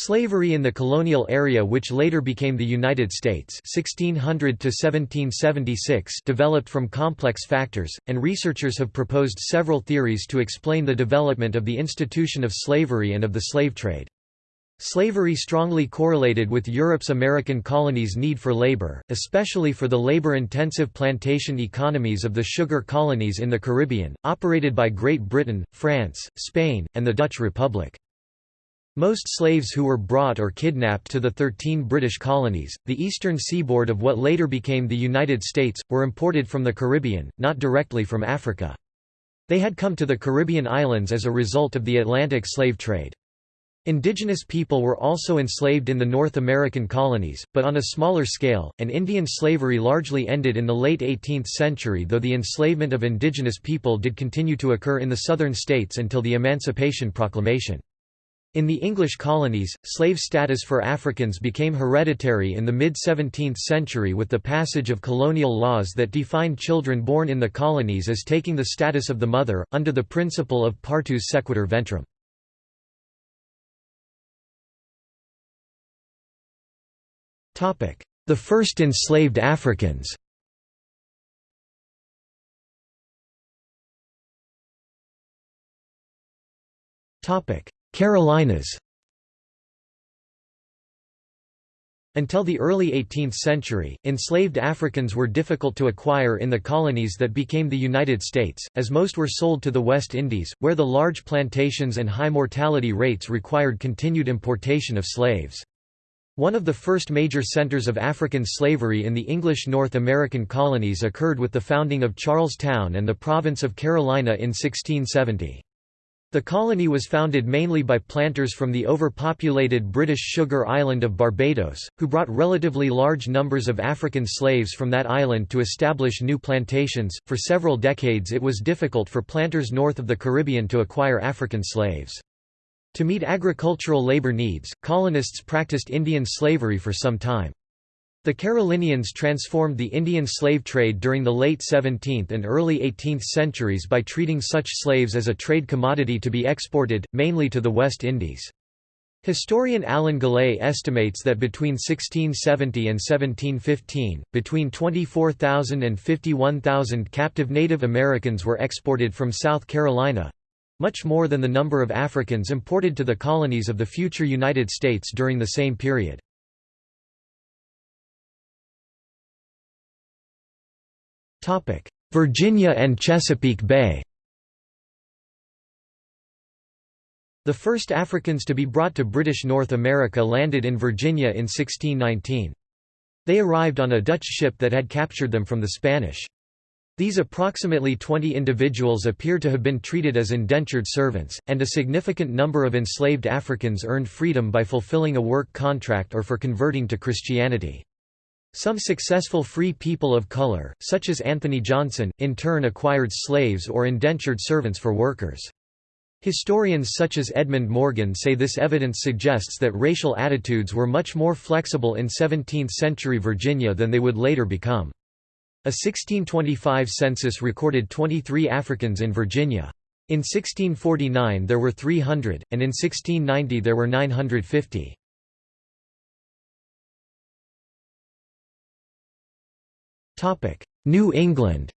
Slavery in the colonial area which later became the United States 1600 developed from complex factors, and researchers have proposed several theories to explain the development of the institution of slavery and of the slave trade. Slavery strongly correlated with Europe's American colonies' need for labor, especially for the labor-intensive plantation economies of the sugar colonies in the Caribbean, operated by Great Britain, France, Spain, and the Dutch Republic. Most slaves who were brought or kidnapped to the thirteen British colonies, the eastern seaboard of what later became the United States, were imported from the Caribbean, not directly from Africa. They had come to the Caribbean islands as a result of the Atlantic slave trade. Indigenous people were also enslaved in the North American colonies, but on a smaller scale, and Indian slavery largely ended in the late 18th century though the enslavement of indigenous people did continue to occur in the southern states until the Emancipation Proclamation. In the English colonies, slave status for Africans became hereditary in the mid-17th century with the passage of colonial laws that defined children born in the colonies as taking the status of the mother, under the principle of partus sequitur ventrum. The first enslaved Africans Carolinas Until the early 18th century, enslaved Africans were difficult to acquire in the colonies that became the United States, as most were sold to the West Indies, where the large plantations and high mortality rates required continued importation of slaves. One of the first major centers of African slavery in the English North American colonies occurred with the founding of Charlestown and the province of Carolina in 1670. The colony was founded mainly by planters from the overpopulated British sugar island of Barbados, who brought relatively large numbers of African slaves from that island to establish new plantations. For several decades, it was difficult for planters north of the Caribbean to acquire African slaves. To meet agricultural labor needs, colonists practiced Indian slavery for some time. The Carolinians transformed the Indian slave trade during the late 17th and early 18th centuries by treating such slaves as a trade commodity to be exported, mainly to the West Indies. Historian Alan Gallay estimates that between 1670 and 1715, between 24,000 and 51,000 captive Native Americans were exported from South Carolina, much more than the number of Africans imported to the colonies of the future United States during the same period. Virginia and Chesapeake Bay The first Africans to be brought to British North America landed in Virginia in 1619. They arrived on a Dutch ship that had captured them from the Spanish. These approximately 20 individuals appear to have been treated as indentured servants, and a significant number of enslaved Africans earned freedom by fulfilling a work contract or for converting to Christianity. Some successful free people of color, such as Anthony Johnson, in turn acquired slaves or indentured servants for workers. Historians such as Edmund Morgan say this evidence suggests that racial attitudes were much more flexible in 17th-century Virginia than they would later become. A 1625 census recorded 23 Africans in Virginia. In 1649 there were 300, and in 1690 there were 950. New England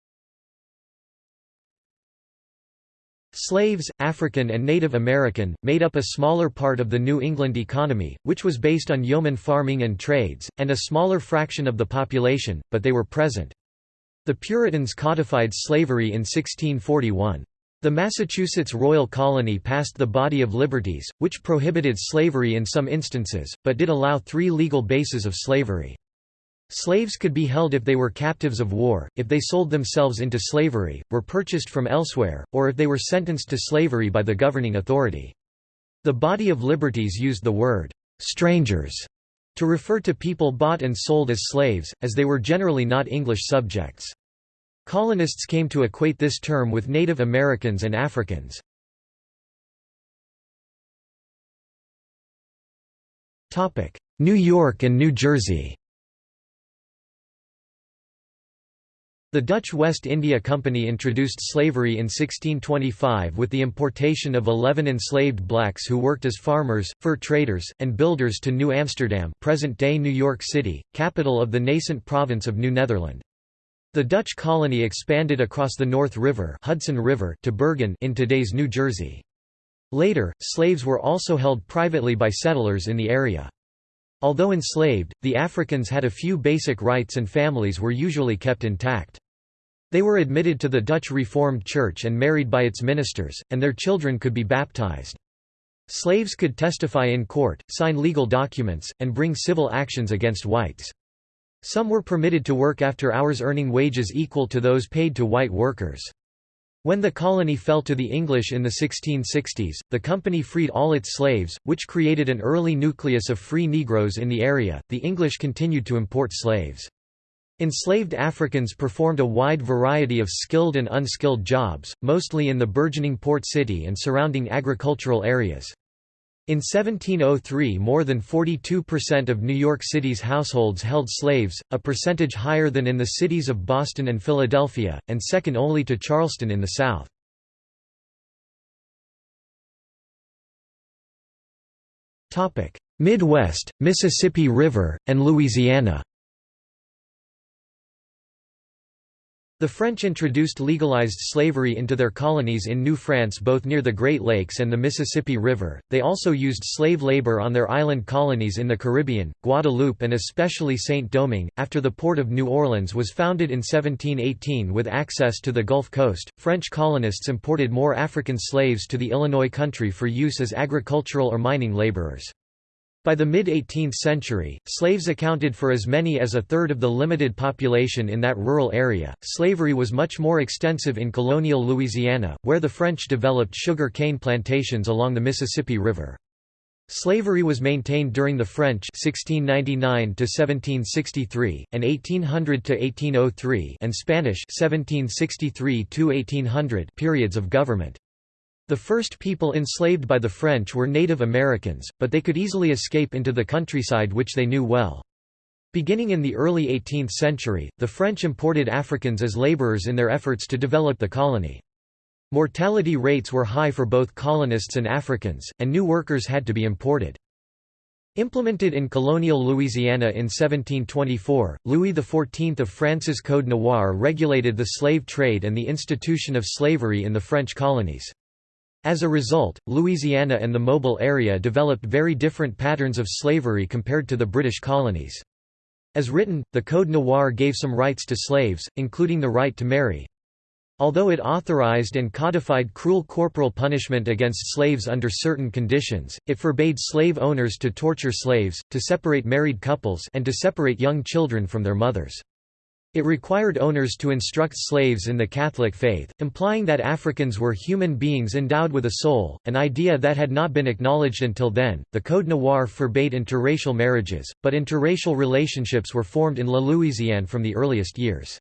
Slaves, African and Native American, made up a smaller part of the New England economy, which was based on yeoman farming and trades, and a smaller fraction of the population, but they were present. The Puritans codified slavery in 1641. The Massachusetts Royal Colony passed the Body of Liberties, which prohibited slavery in some instances, but did allow three legal bases of slavery. Slaves could be held if they were captives of war, if they sold themselves into slavery, were purchased from elsewhere, or if they were sentenced to slavery by the governing authority. The Body of Liberties used the word, "'strangers' to refer to people bought and sold as slaves, as they were generally not English subjects. Colonists came to equate this term with Native Americans and Africans. New York and New Jersey The Dutch West India Company introduced slavery in 1625 with the importation of 11 enslaved blacks who worked as farmers, fur traders, and builders to New Amsterdam present-day New York City, capital of the nascent province of New Netherland. The Dutch colony expanded across the North River, Hudson River to Bergen in today's New Jersey. Later, slaves were also held privately by settlers in the area. Although enslaved, the Africans had a few basic rights and families were usually kept intact. They were admitted to the Dutch Reformed Church and married by its ministers, and their children could be baptized. Slaves could testify in court, sign legal documents, and bring civil actions against whites. Some were permitted to work after hours earning wages equal to those paid to white workers. When the colony fell to the English in the 1660s, the company freed all its slaves, which created an early nucleus of free Negroes in the area. The English continued to import slaves. Enslaved Africans performed a wide variety of skilled and unskilled jobs, mostly in the burgeoning port city and surrounding agricultural areas. In 1703 more than 42% of New York City's households held slaves, a percentage higher than in the cities of Boston and Philadelphia, and second only to Charleston in the South. Midwest, Mississippi River, and Louisiana The French introduced legalized slavery into their colonies in New France both near the Great Lakes and the Mississippi River. They also used slave labor on their island colonies in the Caribbean, Guadeloupe, and especially Saint Domingue. After the port of New Orleans was founded in 1718 with access to the Gulf Coast, French colonists imported more African slaves to the Illinois country for use as agricultural or mining laborers. By the mid-18th century, slaves accounted for as many as a third of the limited population in that rural area. Slavery was much more extensive in colonial Louisiana, where the French developed sugar cane plantations along the Mississippi River. Slavery was maintained during the French 1699 to 1763 and 1800 to 1803 and Spanish 1763 to 1800 periods of government. The first people enslaved by the French were Native Americans, but they could easily escape into the countryside which they knew well. Beginning in the early 18th century, the French imported Africans as laborers in their efforts to develop the colony. Mortality rates were high for both colonists and Africans, and new workers had to be imported. Implemented in colonial Louisiana in 1724, Louis XIV of France's Code Noir regulated the slave trade and the institution of slavery in the French colonies. As a result, Louisiana and the Mobile area developed very different patterns of slavery compared to the British colonies. As written, the Code Noir gave some rights to slaves, including the right to marry. Although it authorized and codified cruel corporal punishment against slaves under certain conditions, it forbade slave owners to torture slaves, to separate married couples and to separate young children from their mothers. It required owners to instruct slaves in the Catholic faith, implying that Africans were human beings endowed with a soul, an idea that had not been acknowledged until then. The Code Noir forbade interracial marriages, but interracial relationships were formed in La Louisiane from the earliest years.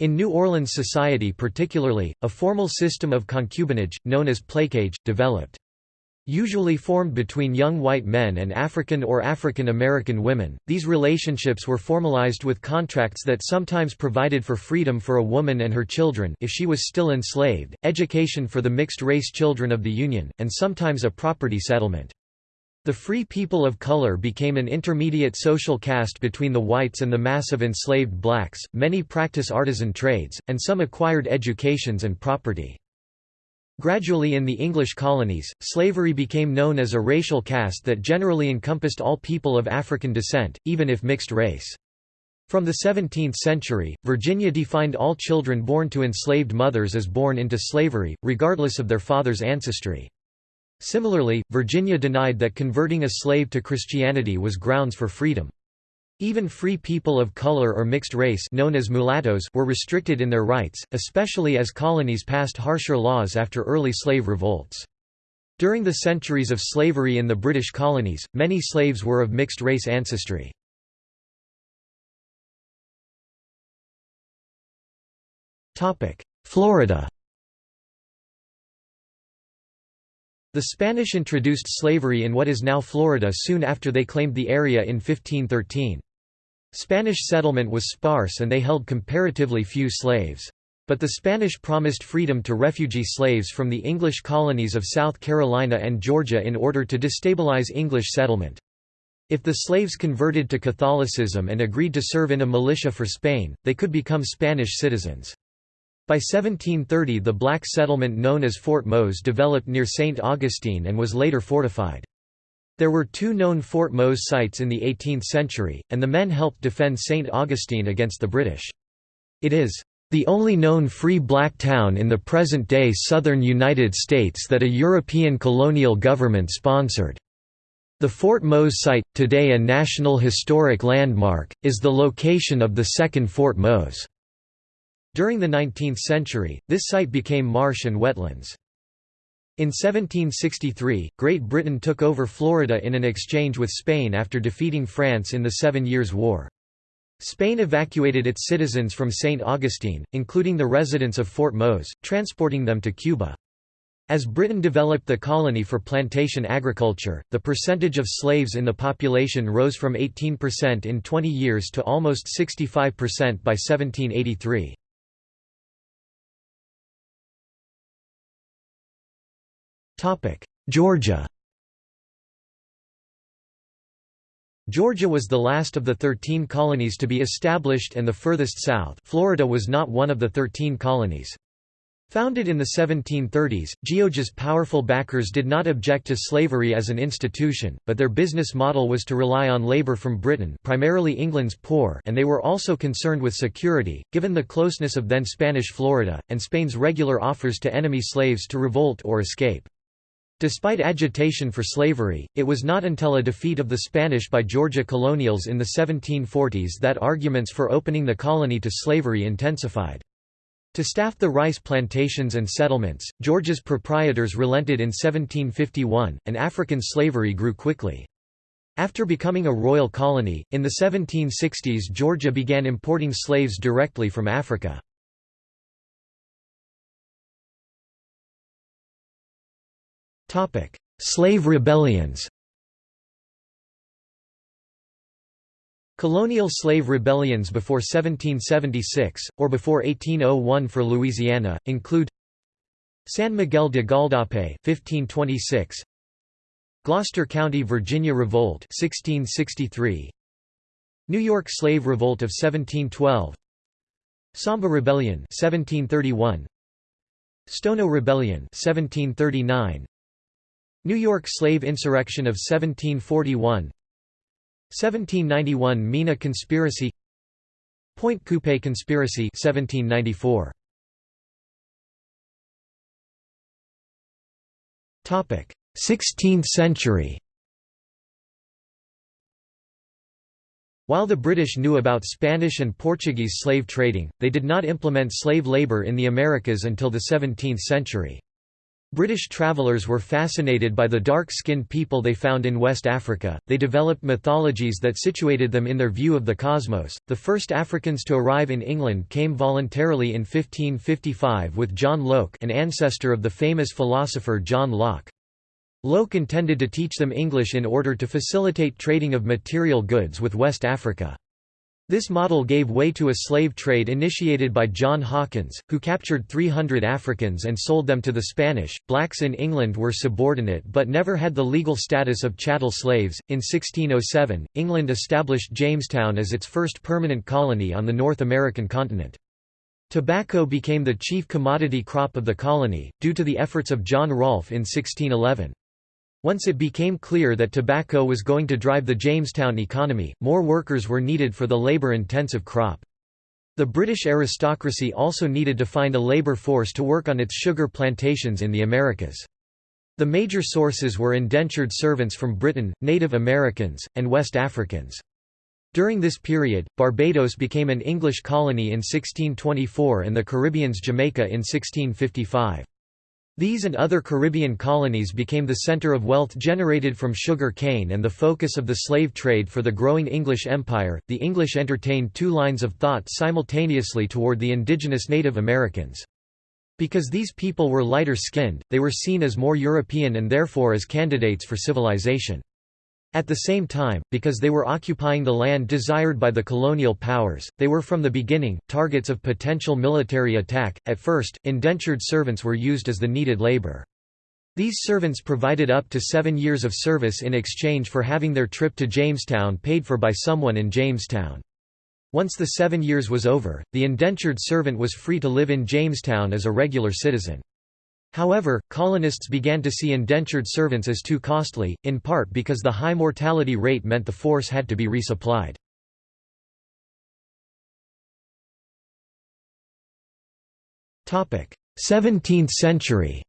In New Orleans society particularly, a formal system of concubinage, known as placage, developed. Usually formed between young white men and African or African American women, these relationships were formalized with contracts that sometimes provided for freedom for a woman and her children if she was still enslaved, education for the mixed-race children of the Union, and sometimes a property settlement. The free people of color became an intermediate social caste between the whites and the mass of enslaved blacks, many practice artisan trades, and some acquired educations and property. Gradually in the English colonies, slavery became known as a racial caste that generally encompassed all people of African descent, even if mixed race. From the 17th century, Virginia defined all children born to enslaved mothers as born into slavery, regardless of their father's ancestry. Similarly, Virginia denied that converting a slave to Christianity was grounds for freedom. Even free people of color or mixed race known as mulattoes were restricted in their rights, especially as colonies passed harsher laws after early slave revolts. During the centuries of slavery in the British colonies, many slaves were of mixed race ancestry. Florida The Spanish introduced slavery in what is now Florida soon after they claimed the area in 1513. Spanish settlement was sparse and they held comparatively few slaves. But the Spanish promised freedom to refugee slaves from the English colonies of South Carolina and Georgia in order to destabilize English settlement. If the slaves converted to Catholicism and agreed to serve in a militia for Spain, they could become Spanish citizens. By 1730 the black settlement known as Fort Mose developed near St. Augustine and was later fortified. There were two known Fort Mose sites in the 18th century, and the men helped defend St. Augustine against the British. It is the only known free black town in the present-day southern United States that a European colonial government sponsored. The Fort Mose site, today a National Historic Landmark, is the location of the second Fort Mose. During the 19th century, this site became marsh and wetlands. In 1763, Great Britain took over Florida in an exchange with Spain after defeating France in the Seven Years' War. Spain evacuated its citizens from St. Augustine, including the residents of Fort Mose, transporting them to Cuba. As Britain developed the colony for plantation agriculture, the percentage of slaves in the population rose from 18% in 20 years to almost 65% by 1783. Georgia Georgia was the last of the thirteen colonies to be established and the furthest south Florida was not one of the thirteen colonies. Founded in the 1730s, Georgia's powerful backers did not object to slavery as an institution, but their business model was to rely on labor from Britain primarily England's poor and they were also concerned with security, given the closeness of then Spanish Florida, and Spain's regular offers to enemy slaves to revolt or escape. Despite agitation for slavery, it was not until a defeat of the Spanish by Georgia colonials in the 1740s that arguments for opening the colony to slavery intensified. To staff the rice plantations and settlements, Georgia's proprietors relented in 1751, and African slavery grew quickly. After becoming a royal colony, in the 1760s Georgia began importing slaves directly from Africa. Slave rebellions Colonial slave rebellions before 1776, or before 1801 for Louisiana, include San Miguel de Gualdape 1526, Gloucester County, Virginia Revolt 1663, New York Slave Revolt of 1712, Samba Rebellion 1731, Stono Rebellion 1739, New York Slave Insurrection of 1741 1791 Mina Conspiracy. Pointe Coupée Conspiracy 1794 Topic 16th century. While the British knew about Spanish and Portuguese slave trading, they did not implement slave labor in the Americas until the 17th century. British travellers were fascinated by the dark-skinned people they found in West Africa. They developed mythologies that situated them in their view of the cosmos. The first Africans to arrive in England came voluntarily in 1555 with John Lok, an ancestor of the famous philosopher John Locke. Lok intended to teach them English in order to facilitate trading of material goods with West Africa. This model gave way to a slave trade initiated by John Hawkins, who captured 300 Africans and sold them to the Spanish. Blacks in England were subordinate but never had the legal status of chattel slaves. In 1607, England established Jamestown as its first permanent colony on the North American continent. Tobacco became the chief commodity crop of the colony, due to the efforts of John Rolfe in 1611. Once it became clear that tobacco was going to drive the Jamestown economy, more workers were needed for the labor-intensive crop. The British aristocracy also needed to find a labor force to work on its sugar plantations in the Americas. The major sources were indentured servants from Britain, Native Americans, and West Africans. During this period, Barbados became an English colony in 1624 and the Caribbean's Jamaica in 1655. These and other Caribbean colonies became the center of wealth generated from sugar cane and the focus of the slave trade for the growing English Empire. The English entertained two lines of thought simultaneously toward the indigenous Native Americans. Because these people were lighter skinned, they were seen as more European and therefore as candidates for civilization. At the same time, because they were occupying the land desired by the colonial powers, they were from the beginning, targets of potential military attack. At first, indentured servants were used as the needed labor. These servants provided up to seven years of service in exchange for having their trip to Jamestown paid for by someone in Jamestown. Once the seven years was over, the indentured servant was free to live in Jamestown as a regular citizen. However, colonists began to see indentured servants as too costly, in part because the high mortality rate meant the force had to be resupplied. Seventeenth century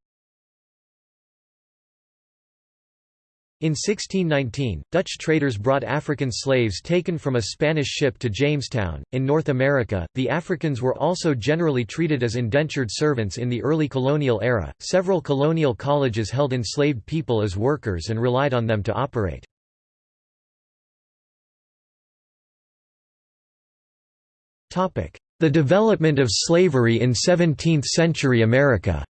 In 1619, Dutch traders brought African slaves taken from a Spanish ship to Jamestown. In North America, the Africans were also generally treated as indentured servants in the early colonial era. Several colonial colleges held enslaved people as workers and relied on them to operate. Topic: The development of slavery in 17th-century America.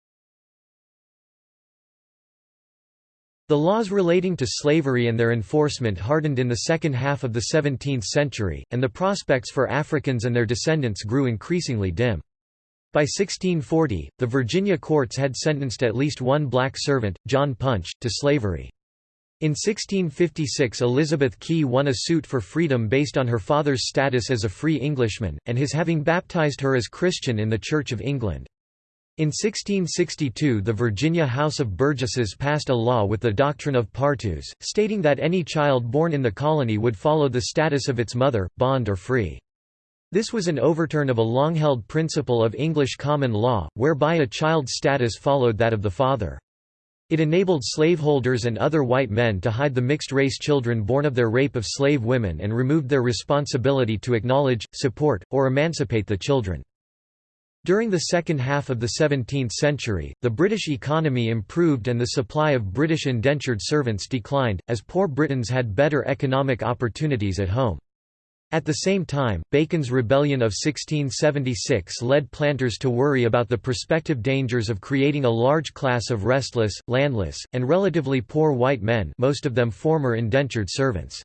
The laws relating to slavery and their enforcement hardened in the second half of the 17th century, and the prospects for Africans and their descendants grew increasingly dim. By 1640, the Virginia courts had sentenced at least one black servant, John Punch, to slavery. In 1656 Elizabeth Key won a suit for freedom based on her father's status as a free Englishman, and his having baptized her as Christian in the Church of England. In 1662 the Virginia House of Burgesses passed a law with the doctrine of partus, stating that any child born in the colony would follow the status of its mother, bond or free. This was an overturn of a long-held principle of English common law, whereby a child's status followed that of the father. It enabled slaveholders and other white men to hide the mixed-race children born of their rape of slave women and removed their responsibility to acknowledge, support, or emancipate the children. During the second half of the 17th century, the British economy improved and the supply of British indentured servants declined, as poor Britons had better economic opportunities at home. At the same time, Bacon's Rebellion of 1676 led planters to worry about the prospective dangers of creating a large class of restless, landless, and relatively poor white men most of them former indentured servants.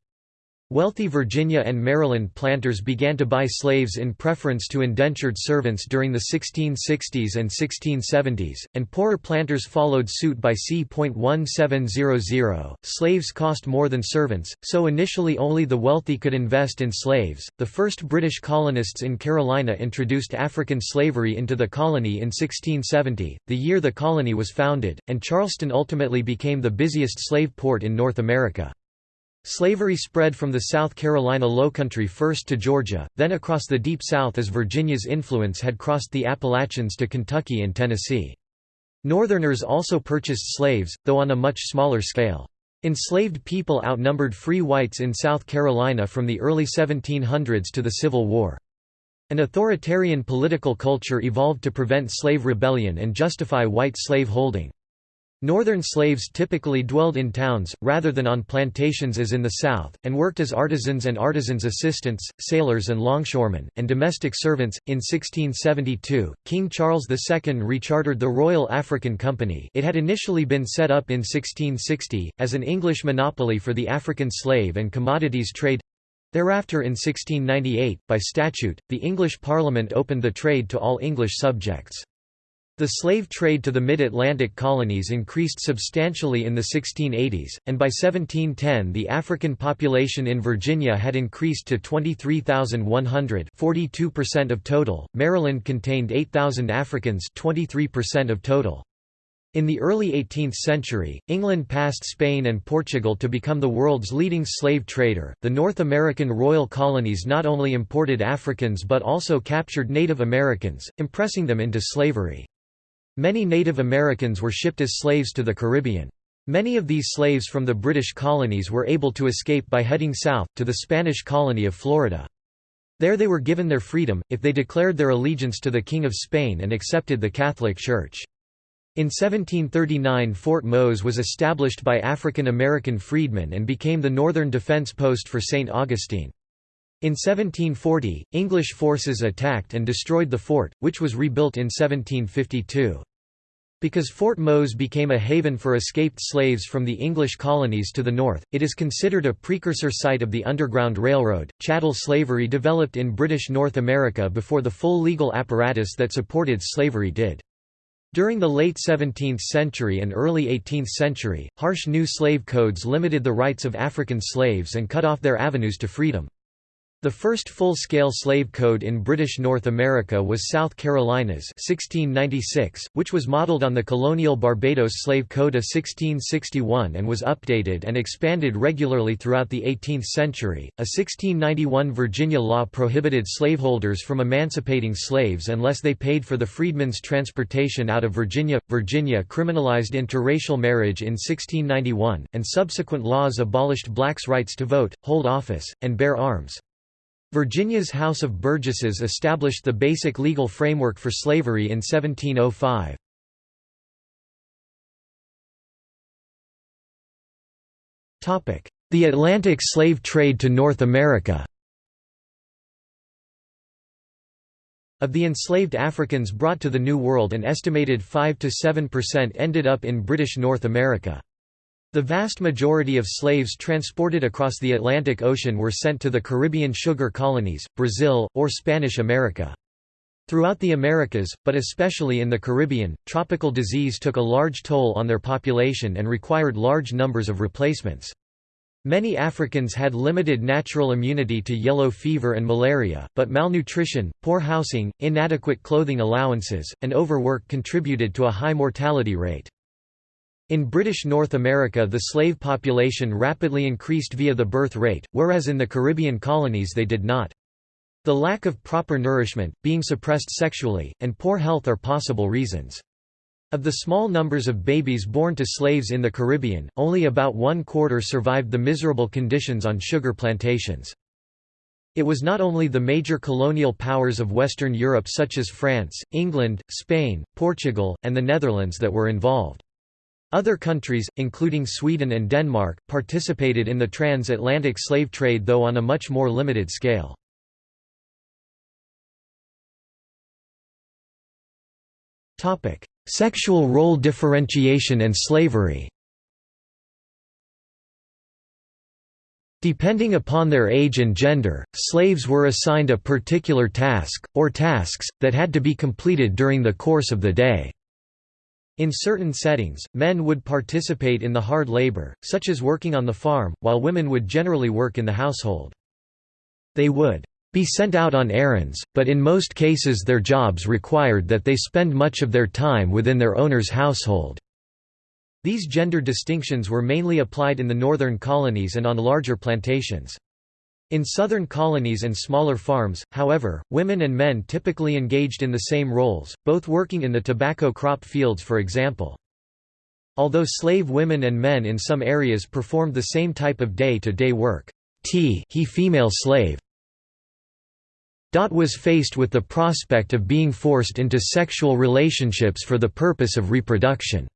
Wealthy Virginia and Maryland planters began to buy slaves in preference to indentured servants during the 1660s and 1670s, and poorer planters followed suit by c.1700. Slaves cost more than servants, so initially only the wealthy could invest in slaves. The first British colonists in Carolina introduced African slavery into the colony in 1670, the year the colony was founded, and Charleston ultimately became the busiest slave port in North America. Slavery spread from the South Carolina lowcountry first to Georgia, then across the Deep South as Virginia's influence had crossed the Appalachians to Kentucky and Tennessee. Northerners also purchased slaves, though on a much smaller scale. Enslaved people outnumbered free whites in South Carolina from the early 1700s to the Civil War. An authoritarian political culture evolved to prevent slave rebellion and justify white slave holding. Northern slaves typically dwelled in towns, rather than on plantations as in the South, and worked as artisans and artisans' assistants, sailors and longshoremen, and domestic servants. In 1672, King Charles II rechartered the Royal African Company it had initially been set up in 1660, as an English monopoly for the African slave and commodities trade. Thereafter in 1698, by statute, the English Parliament opened the trade to all English subjects. The slave trade to the mid-Atlantic colonies increased substantially in the 1680s, and by 1710 the African population in Virginia had increased to 23,100 42% of total, Maryland contained 8,000 Africans 23% of total. In the early 18th century, England passed Spain and Portugal to become the world's leading slave trader. The North American royal colonies not only imported Africans but also captured Native Americans, impressing them into slavery. Many Native Americans were shipped as slaves to the Caribbean. Many of these slaves from the British colonies were able to escape by heading south, to the Spanish colony of Florida. There they were given their freedom, if they declared their allegiance to the King of Spain and accepted the Catholic Church. In 1739 Fort Mose was established by African American freedmen and became the northern defense post for St. Augustine. In 1740, English forces attacked and destroyed the fort, which was rebuilt in 1752. Because Fort Mose became a haven for escaped slaves from the English colonies to the north, it is considered a precursor site of the Underground Railroad. Chattel slavery developed in British North America before the full legal apparatus that supported slavery did. During the late 17th century and early 18th century, harsh new slave codes limited the rights of African slaves and cut off their avenues to freedom. The first full-scale slave code in British North America was South Carolina's 1696, which was modeled on the colonial Barbados Slave Code of 1661 and was updated and expanded regularly throughout the 18th century. A 1691 Virginia law prohibited slaveholders from emancipating slaves unless they paid for the freedmen's transportation out of Virginia. Virginia criminalized interracial marriage in 1691, and subsequent laws abolished blacks' rights to vote, hold office, and bear arms. Virginia's House of Burgesses established the basic legal framework for slavery in 1705. The Atlantic slave trade to North America Of the enslaved Africans brought to the New World an estimated 5–7% ended up in British North America. The vast majority of slaves transported across the Atlantic Ocean were sent to the Caribbean sugar colonies, Brazil, or Spanish America. Throughout the Americas, but especially in the Caribbean, tropical disease took a large toll on their population and required large numbers of replacements. Many Africans had limited natural immunity to yellow fever and malaria, but malnutrition, poor housing, inadequate clothing allowances, and overwork contributed to a high mortality rate. In British North America the slave population rapidly increased via the birth rate, whereas in the Caribbean colonies they did not. The lack of proper nourishment, being suppressed sexually, and poor health are possible reasons. Of the small numbers of babies born to slaves in the Caribbean, only about one quarter survived the miserable conditions on sugar plantations. It was not only the major colonial powers of Western Europe such as France, England, Spain, Portugal, and the Netherlands that were involved. Other countries, including Sweden and Denmark, participated in the transatlantic slave trade though on a much more limited scale. Sexual role differentiation and slavery Depending upon their age and gender, slaves were assigned a particular task, or tasks, that had to be completed during the course of the day. In certain settings, men would participate in the hard labor, such as working on the farm, while women would generally work in the household. They would be sent out on errands, but in most cases their jobs required that they spend much of their time within their owner's household. These gender distinctions were mainly applied in the northern colonies and on larger plantations. In southern colonies and smaller farms, however, women and men typically engaged in the same roles, both working in the tobacco crop fields for example. Although slave women and men in some areas performed the same type of day-to-day -day work, T he female slave Dot was faced with the prospect of being forced into sexual relationships for the purpose of reproduction.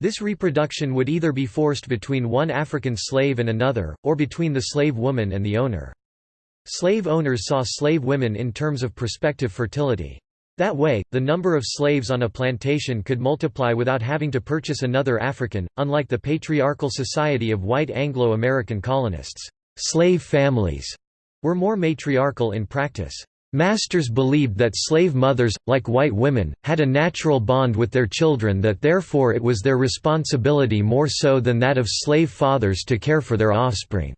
This reproduction would either be forced between one African slave and another, or between the slave woman and the owner. Slave owners saw slave women in terms of prospective fertility. That way, the number of slaves on a plantation could multiply without having to purchase another African, unlike the patriarchal society of white Anglo-American colonists. Slave families were more matriarchal in practice. Masters believed that slave mothers, like white women, had a natural bond with their children that therefore it was their responsibility more so than that of slave fathers to care for their offspring.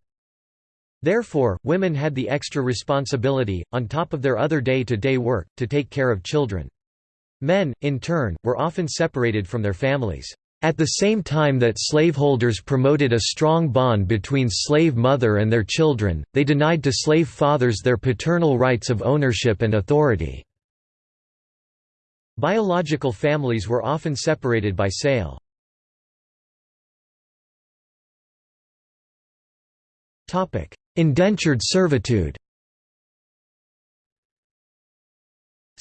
Therefore, women had the extra responsibility, on top of their other day-to-day -day work, to take care of children. Men, in turn, were often separated from their families. At the same time that slaveholders promoted a strong bond between slave mother and their children, they denied to slave fathers their paternal rights of ownership and authority. Biological families were often separated by sale. Indentured servitude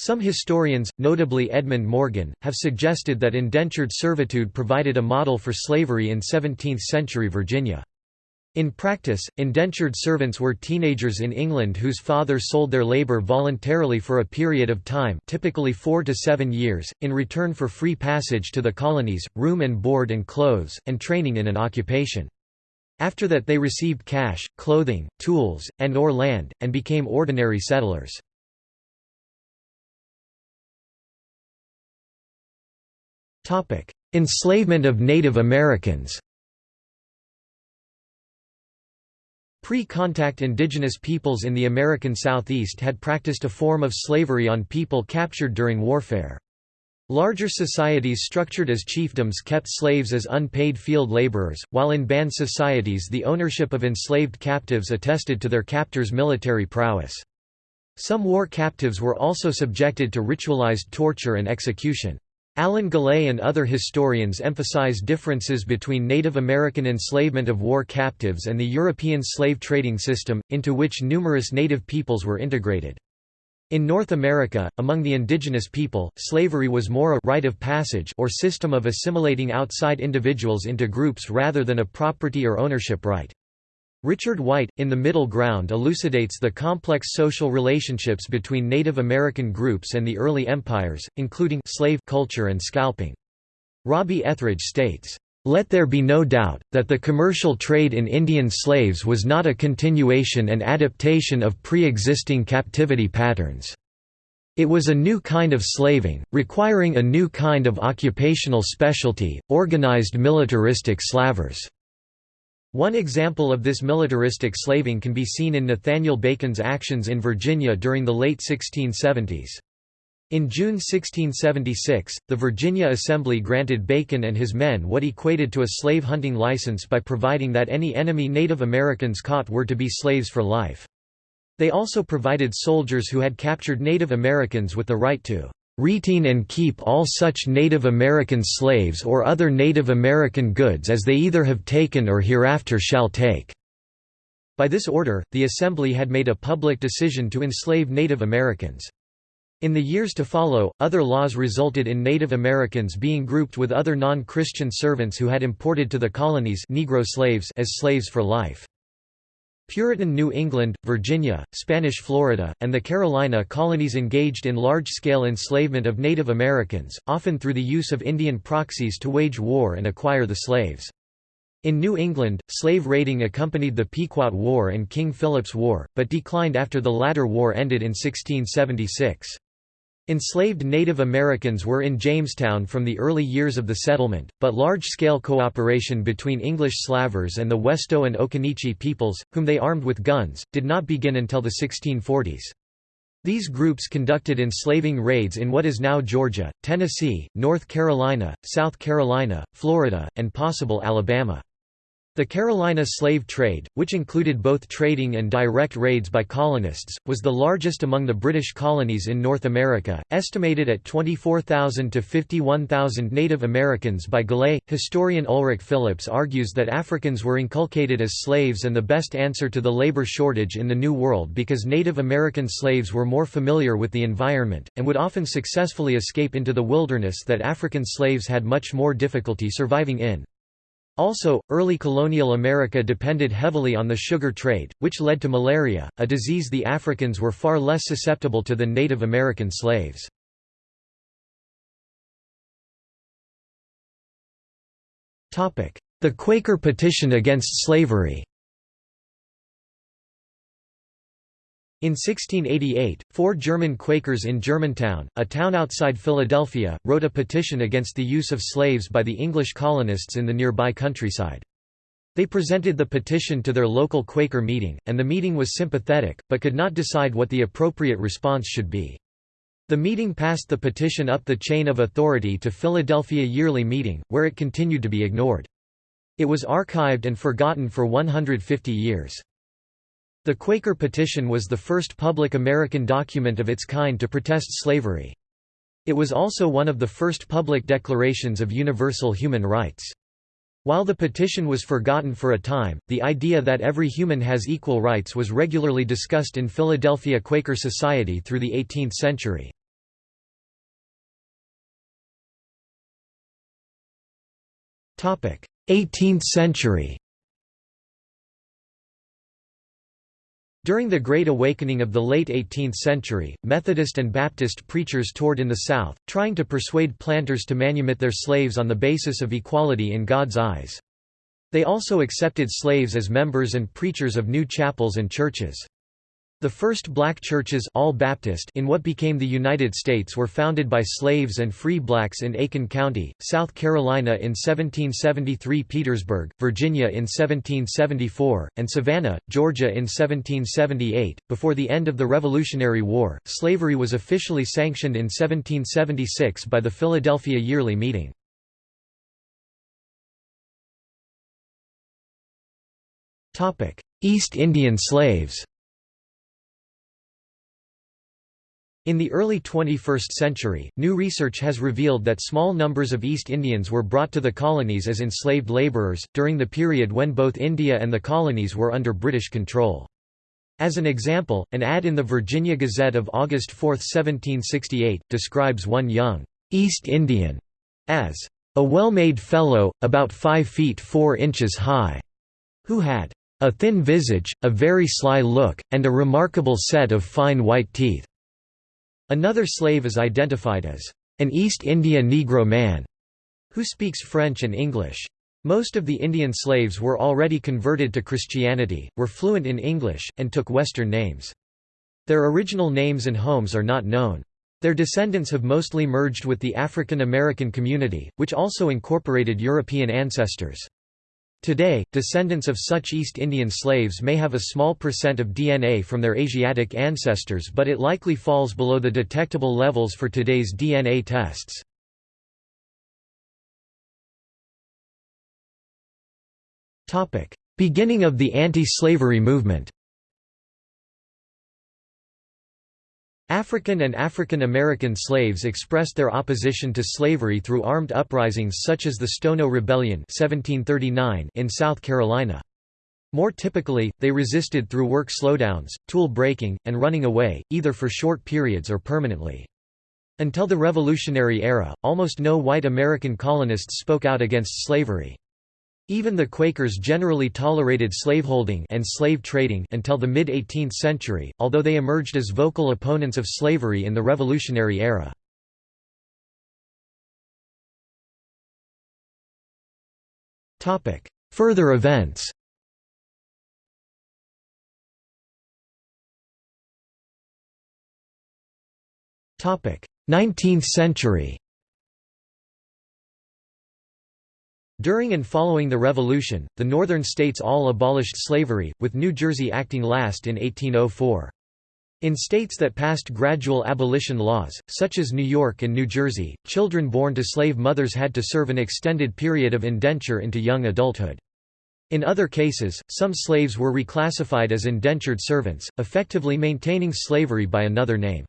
Some historians, notably Edmund Morgan, have suggested that indentured servitude provided a model for slavery in 17th-century Virginia. In practice, indentured servants were teenagers in England whose fathers sold their labour voluntarily for a period of time typically four to seven years, in return for free passage to the colonies, room and board and clothes, and training in an occupation. After that they received cash, clothing, tools, and or land, and became ordinary settlers. Enslavement of Native Americans Pre-contact indigenous peoples in the American Southeast had practiced a form of slavery on people captured during warfare. Larger societies structured as chiefdoms kept slaves as unpaid field laborers, while in band societies the ownership of enslaved captives attested to their captors' military prowess. Some war captives were also subjected to ritualized torture and execution. Alan Gallay and other historians emphasize differences between Native American enslavement of war captives and the European slave trading system, into which numerous native peoples were integrated. In North America, among the indigenous people, slavery was more a rite of passage or system of assimilating outside individuals into groups rather than a property or ownership right. Richard White, in The Middle Ground elucidates the complex social relationships between Native American groups and the early empires, including slave culture and scalping. Robbie Ethridge states, "...let there be no doubt, that the commercial trade in Indian slaves was not a continuation and adaptation of pre-existing captivity patterns. It was a new kind of slaving, requiring a new kind of occupational specialty, organized militaristic slavers." One example of this militaristic slaving can be seen in Nathaniel Bacon's actions in Virginia during the late 1670s. In June 1676, the Virginia Assembly granted Bacon and his men what equated to a slave hunting license by providing that any enemy Native Americans caught were to be slaves for life. They also provided soldiers who had captured Native Americans with the right to retain and keep all such Native American slaves or other Native American goods as they either have taken or hereafter shall take." By this order, the Assembly had made a public decision to enslave Native Americans. In the years to follow, other laws resulted in Native Americans being grouped with other non-Christian servants who had imported to the colonies Negro slaves as slaves for life. Puritan New England, Virginia, Spanish Florida, and the Carolina colonies engaged in large-scale enslavement of Native Americans, often through the use of Indian proxies to wage war and acquire the slaves. In New England, slave raiding accompanied the Pequot War and King Philip's War, but declined after the latter war ended in 1676. Enslaved Native Americans were in Jamestown from the early years of the settlement, but large-scale cooperation between English slavers and the Westo and Occaneechi peoples, whom they armed with guns, did not begin until the 1640s. These groups conducted enslaving raids in what is now Georgia, Tennessee, North Carolina, South Carolina, Florida, and possible Alabama. The Carolina slave trade, which included both trading and direct raids by colonists, was the largest among the British colonies in North America, estimated at 24,000 to 51,000 Native Americans by Gallay. Historian Ulrich Phillips argues that Africans were inculcated as slaves and the best answer to the labor shortage in the New World because Native American slaves were more familiar with the environment, and would often successfully escape into the wilderness that African slaves had much more difficulty surviving in. Also, early colonial America depended heavily on the sugar trade, which led to malaria, a disease the Africans were far less susceptible to than Native American slaves. The Quaker petition against slavery In 1688, four German Quakers in Germantown, a town outside Philadelphia, wrote a petition against the use of slaves by the English colonists in the nearby countryside. They presented the petition to their local Quaker meeting, and the meeting was sympathetic, but could not decide what the appropriate response should be. The meeting passed the petition up the chain of authority to Philadelphia Yearly Meeting, where it continued to be ignored. It was archived and forgotten for 150 years. The Quaker Petition was the first public American document of its kind to protest slavery. It was also one of the first public declarations of universal human rights. While the petition was forgotten for a time, the idea that every human has equal rights was regularly discussed in Philadelphia Quaker society through the 18th century. Topic: 18th century During the Great Awakening of the late 18th century, Methodist and Baptist preachers toured in the South, trying to persuade planters to manumit their slaves on the basis of equality in God's eyes. They also accepted slaves as members and preachers of new chapels and churches. The first black churches all Baptist in what became the United States were founded by slaves and free blacks in Aiken County, South Carolina in 1773 Petersburg, Virginia in 1774, and Savannah, Georgia in 1778. Before the end of the Revolutionary War, slavery was officially sanctioned in 1776 by the Philadelphia Yearly Meeting. East Indian slaves In the early 21st century, new research has revealed that small numbers of East Indians were brought to the colonies as enslaved laborers, during the period when both India and the colonies were under British control. As an example, an ad in the Virginia Gazette of August 4, 1768, describes one young East Indian as a well-made fellow, about five feet four inches high, who had a thin visage, a very sly look, and a remarkable set of fine white teeth. Another slave is identified as an East India Negro man who speaks French and English. Most of the Indian slaves were already converted to Christianity, were fluent in English, and took Western names. Their original names and homes are not known. Their descendants have mostly merged with the African American community, which also incorporated European ancestors. Today, descendants of such East Indian slaves may have a small percent of DNA from their Asiatic ancestors but it likely falls below the detectable levels for today's DNA tests. Beginning of the anti-slavery movement African and African American slaves expressed their opposition to slavery through armed uprisings such as the Stono Rebellion 1739 in South Carolina. More typically, they resisted through work slowdowns, tool breaking, and running away, either for short periods or permanently. Until the Revolutionary era, almost no white American colonists spoke out against slavery. Even the Quakers generally tolerated slaveholding and slave trading until the mid-18th century, although they emerged as vocal opponents of slavery in the Revolutionary era. Further events Nineteenth century During and following the Revolution, the Northern states all abolished slavery, with New Jersey acting last in 1804. In states that passed gradual abolition laws, such as New York and New Jersey, children born to slave mothers had to serve an extended period of indenture into young adulthood. In other cases, some slaves were reclassified as indentured servants, effectively maintaining slavery by another name.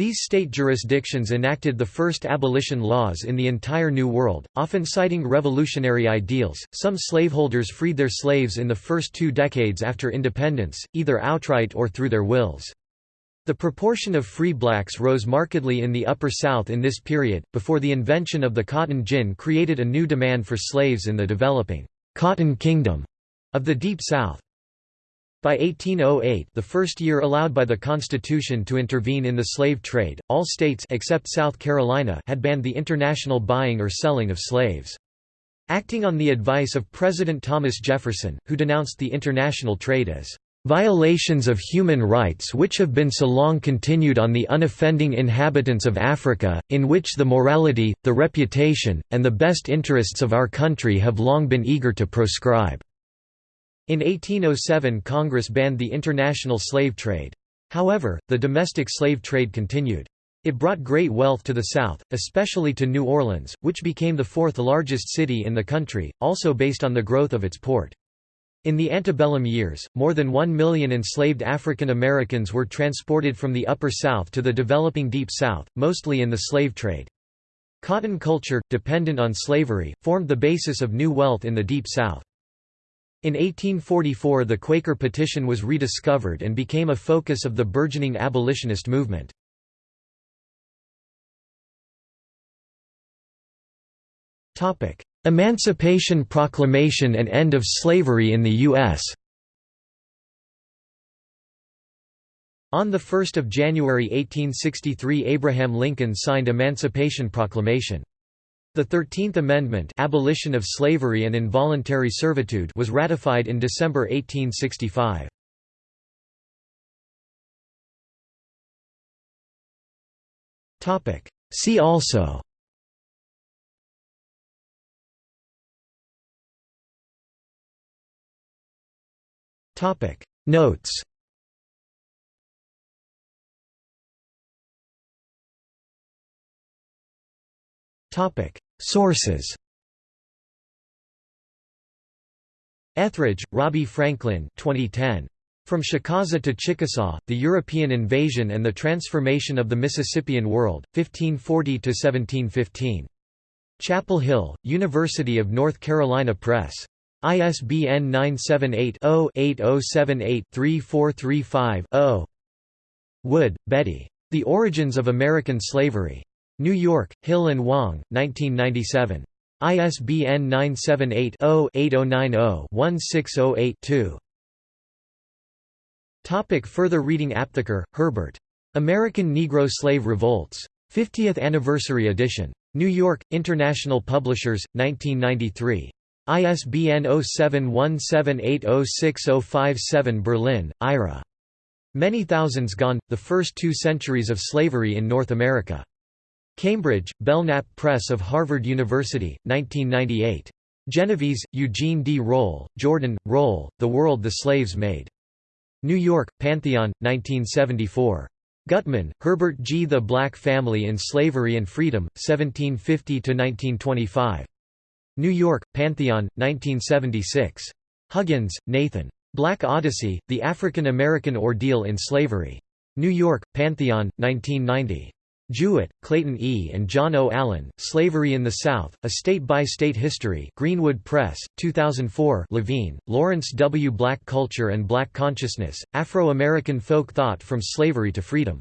These state jurisdictions enacted the first abolition laws in the entire New World, often citing revolutionary ideals. Some slaveholders freed their slaves in the first two decades after independence, either outright or through their wills. The proportion of free blacks rose markedly in the Upper South in this period, before the invention of the cotton gin created a new demand for slaves in the developing «cotton kingdom» of the Deep South. By 1808 the first year allowed by the Constitution to intervene in the slave trade, all states except South Carolina had banned the international buying or selling of slaves. Acting on the advice of President Thomas Jefferson, who denounced the international trade as violations of human rights which have been so long continued on the unoffending inhabitants of Africa, in which the morality, the reputation, and the best interests of our country have long been eager to proscribe." In 1807 Congress banned the international slave trade. However, the domestic slave trade continued. It brought great wealth to the South, especially to New Orleans, which became the fourth largest city in the country, also based on the growth of its port. In the antebellum years, more than one million enslaved African Americans were transported from the Upper South to the developing Deep South, mostly in the slave trade. Cotton culture, dependent on slavery, formed the basis of new wealth in the Deep South. In 1844 the Quaker petition was rediscovered and became a focus of the burgeoning abolitionist movement. Emancipation Proclamation and end of slavery in the U.S. On 1 January 1863 Abraham Lincoln signed Emancipation Proclamation. The Thirteenth Amendment abolition of slavery and involuntary servitude was ratified in December 1865. See also. Notes Sources Ethridge, Robbie Franklin 2010. From Chicaza to Chickasaw, The European Invasion and the Transformation of the Mississippian World, 1540 to 1715. Chapel Hill, University of North Carolina Press. ISBN 978-0-8078-3435-0 Wood, Betty. The Origins of American Slavery. New York, Hill and Wang, 1997. ISBN 978 0 8090 1608 Topic further reading Aptheker, Herbert. American Negro Slave Revolts. 50th Anniversary Edition. New York, International Publishers, 1993. ISBN 0717806057 Berlin, Ira. Many Thousands Gone, The First Two Centuries of Slavery in North America. Cambridge, Belknap Press of Harvard University, 1998. Genovese, Eugene D. Roll, Jordan, Roll, The World the Slaves Made. New York, Pantheon, 1974. Gutman, Herbert G. The Black Family in Slavery and Freedom, 1750–1925. New York, Pantheon, 1976. Huggins, Nathan. Black Odyssey, The African American Ordeal in Slavery. New York, Pantheon, 1990. Jewett, Clayton E. and John O. Allen, Slavery in the South, A State-by-State History Greenwood Press, 2004 Levine, Lawrence W. Black Culture and Black Consciousness, Afro-American Folk Thought from Slavery to Freedom.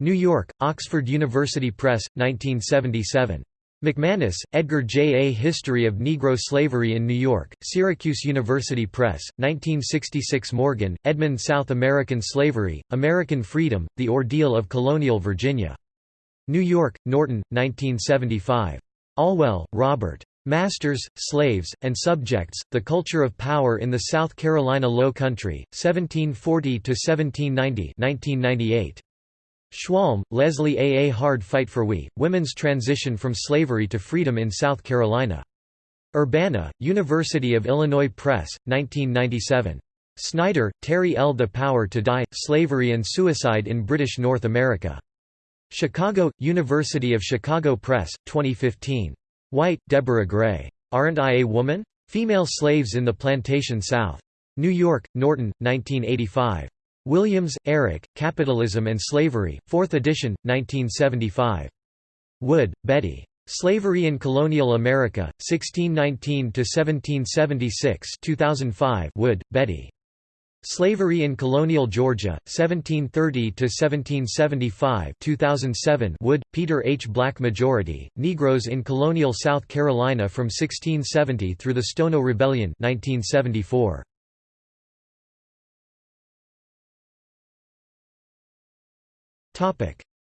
New York, Oxford University Press, 1977. McManus, Edgar J. A History of Negro Slavery in New York, Syracuse University Press, 1966 Morgan, Edmund South American Slavery, American Freedom, The Ordeal of Colonial Virginia. New York, Norton, 1975. Olwell, Robert. Masters, Slaves, and Subjects, The Culture of Power in the South Carolina Low Country, 1740–1790 Schwalm, Leslie A. A Hard Fight for We, Women's Transition from Slavery to Freedom in South Carolina. Urbana, University of Illinois Press, 1997. Snyder, Terri L. The Power to Die, Slavery and Suicide in British North America. Chicago, University of Chicago Press, 2015. White, Deborah Gray. Aren't I a Woman? Female Slaves in the Plantation South. New York, Norton, 1985. Williams, Eric, Capitalism and Slavery, 4th edition, 1975. Wood, Betty. Slavery in Colonial America, 1619–1776 2005 Wood, Betty. Slavery in Colonial Georgia, 1730–1775 2007 Wood, Peter H. Black Majority, Negroes in Colonial South Carolina from 1670 through the Stono Rebellion 1974.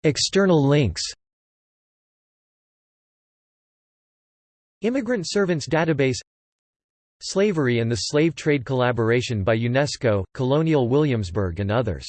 External links Immigrant Servants Database Slavery and the Slave Trade Collaboration by UNESCO, Colonial Williamsburg and others